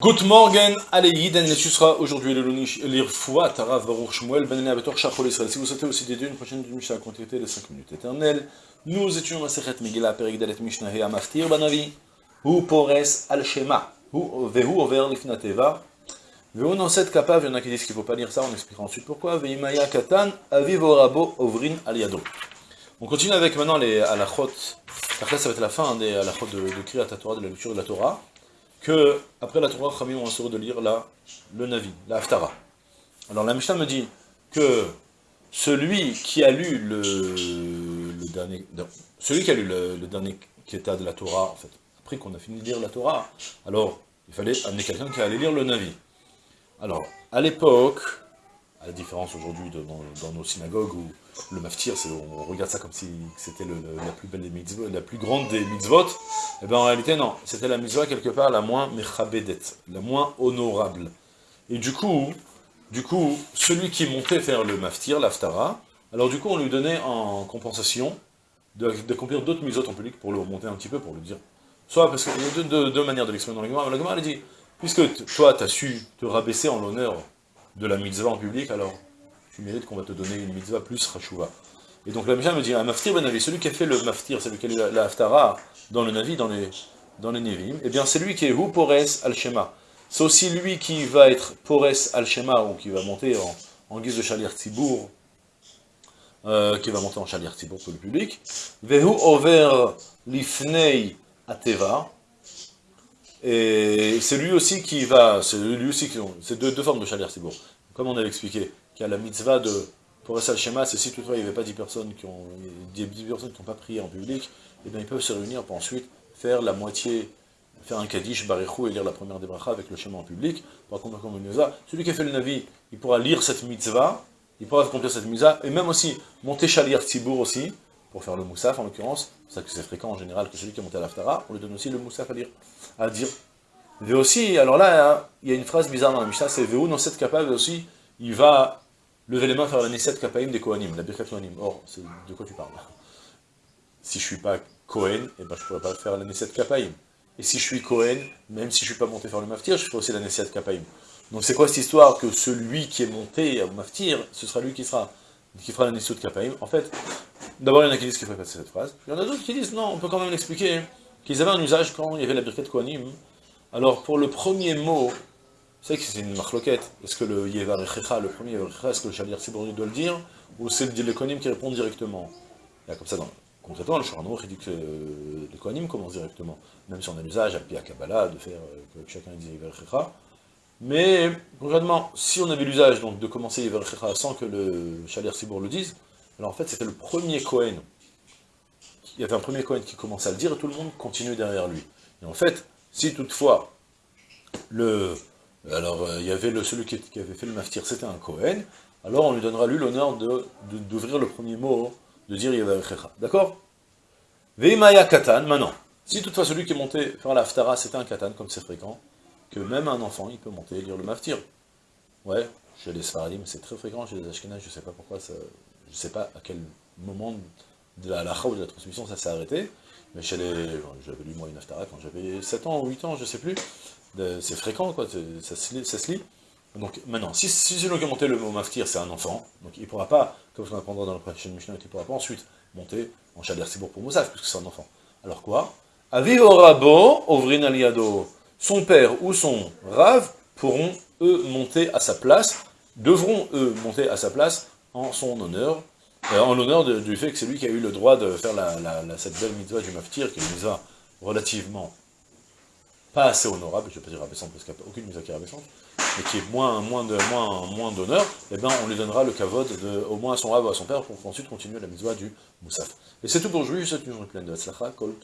Good morning, allez Yiden, ce sera aujourd'hui le l'Irfoua, Tarav Baruch Shmuel, Ben Abetor Shachol Israël. Si vous souhaitez aussi dédier une prochaine du Mishnah à contacter les 5 minutes éternelles, nous étudions la Sechet Megillah, Perik Dalet Mishnah et Amaftir Banavi, Hu Pores Al Shema, Vehu Over Lifnateva, Vehu Noset Kapav, il y en a qui disent qu'il ne faut pas lire ça, on expliquera ensuite pourquoi, Veimaya Katan, Aviv Orabo Ovrin Al Yado. On continue avec maintenant les halachot, après ça va être la fin des halachot de, de Torah, de la lecture de la Torah que, après la Torah, Khamim ont assuré de lire la, le Navi, la Haftara. Alors la Mishnah me dit que celui qui a lu le, dernier, celui qui a lu le, le dernier Kéta de la Torah, en fait, après qu'on a fini de lire la Torah, alors il fallait amener quelqu'un qui allait lire le Navi. Alors, à l'époque, à la différence aujourd'hui dans, nos synagogues où le maftir, on regarde ça comme si c'était la plus belle des mitzvot, la plus grande des mitzvot, et eh bien en réalité non, c'était la mitzvah quelque part la moins mechabedet, la moins honorable. Et du coup, du coup, celui qui montait faire le maftir, l'aftara, alors du coup on lui donnait en compensation d'accomplir d'autres mitzvot en public pour le remonter un petit peu, pour le dire. Soit parce qu'il y a deux, manières de l'exprimer dans la Gemara, la Gemara elle dit, puisque toi tu as su te rabaisser en l'honneur de la mitzvah en public, alors tu mérites qu'on va te donner une mitzvah plus rachouva. Et donc la Mishnah me dit, un maftir ben Navi, celui qui a fait le maftir, celui qui a la, la haftara dans le Navi, dans les, dans les Nevim, eh bien c'est lui qui est hu pores al-shema. C'est aussi lui qui va être pores al-shema, ou qui va monter en, guise de chalir tibour, euh, qui va monter en chalir tibour pour le public. Vehu over lifnei ateva, et c'est lui aussi qui va, c'est lui aussi qui c'est deux, deux, formes de chalir tibour. Comme on avait expliqué, qu'il y a la mitzvah de pour le schéma, c'est si toutefois il n'y avait pas 10 personnes qui ont 10 personnes qui n'ont pas prié en public, et eh bien ils peuvent se réunir pour ensuite faire la moitié, faire un kaddish, barichou et lire la première des avec le schéma en public, par contre comme une celui qui a fait le navi, il pourra lire cette mitzvah, il pourra accomplir cette mitzvah, et même aussi monter chalir tibour aussi, pour faire le moussaf en l'occurrence, c'est ça que c'est fréquent en général que celui qui est monté à l'aftara, on lui donne aussi le moussaf à lire, à dire. Et aussi, alors là, hein, il y a une phrase bizarre dans la Mishnah, c'est Véou, dans cette capable aussi, il va lever les mains faire la Nesset Kapaim des Kohanim, la Birkat Kohanim. Or, de quoi tu parles Si je suis pas Kohen, eh ben, je pourrais pas faire la Nesset Kapaim. Et si je suis Kohen, même si je suis pas monté faire le Maftir, je ferai aussi la Nesset Kapaim. Donc c'est quoi cette histoire que celui qui est monté au Maftir, ce sera lui qui sera? Qui fera la Nesset Kapaim En fait, D'abord, il y en a qui disent qu'il faut passer cette phrase. Il y en a d'autres qui disent, non, on peut quand même l'expliquer, qu'ils avaient un usage quand il y avait la birkat Kohanim. Alors, pour le premier mot, c'est que c'est une marloquette. Est-ce que le Yevar le premier Yevar est-ce que le Shalir Sibourni doit le dire, ou c'est le Kohanim qui répond directement? Là, comme ça, dans, concrètement, le Shoranour, il dit que le Kohanim commence directement. Même si on a l'usage, à Pia Kabbalah, de faire euh, que chacun dise Yevar Mais, concrètement, si on avait l'usage de commencer Yevar sans que le Shalir Sibour le dise, alors en fait, c'était le premier Cohen. Il y avait un premier Cohen qui commençait à le dire et tout le monde continue derrière lui. Et en fait, si toutefois, le, alors euh, il y avait celui qui, avait fait le maftir, c'était un Cohen, alors on lui donnera lui l'honneur d'ouvrir le premier mot, de dire Yevarechecha. D'accord? Veimaya Katan, maintenant. Si toutefois celui qui est monté faire la c'était un Katan, comme c'est fréquent, que même un enfant, il peut monter et lire le maftir. Ouais, chez les Sfaradim, c'est très fréquent, chez les Ashkenaz, je ne sais pas pourquoi ça, je ne sais pas à quel moment de la halakha ou de la transmission ça s'est arrêté, mais chez les... J'avais lu moi une aftara quand j'avais 7 ans ou 8 ans, je ne sais plus, c'est fréquent, quoi, ça se, lit. Donc maintenant, si, si a monté le mot maftir, c'est un enfant, donc il ne pourra pas, comme on apprendra dans la prochaine Mishnah, il ne pourra pas ensuite monter en Shader Sibour pour Moussaf, puisque c'est un enfant. Alors quoi? Aviv Rabo, Ovrin Aliado, son père ou son rave pourront, eux, monter à sa place, devront, eux, monter à sa place en son honneur, euh, en l'honneur du fait que c'est lui qui a eu le droit de faire la, cette belle mitzvah du maftir, qui est une mitzvah relativement pas assez honorable, je ne vais pas dire abaissante parce qu'il n'y a aucune mitzvah qui est abaissante, mais qui est moins, moins de moins, moins d'honneur, eh bien on lui donnera le kavod au moins à son rave ou à son père pour ensuite continuer la mitzvah du moussaf. Et c'est tout pour aujourd'hui, je souhaite une journée pleine de tzlacha, kol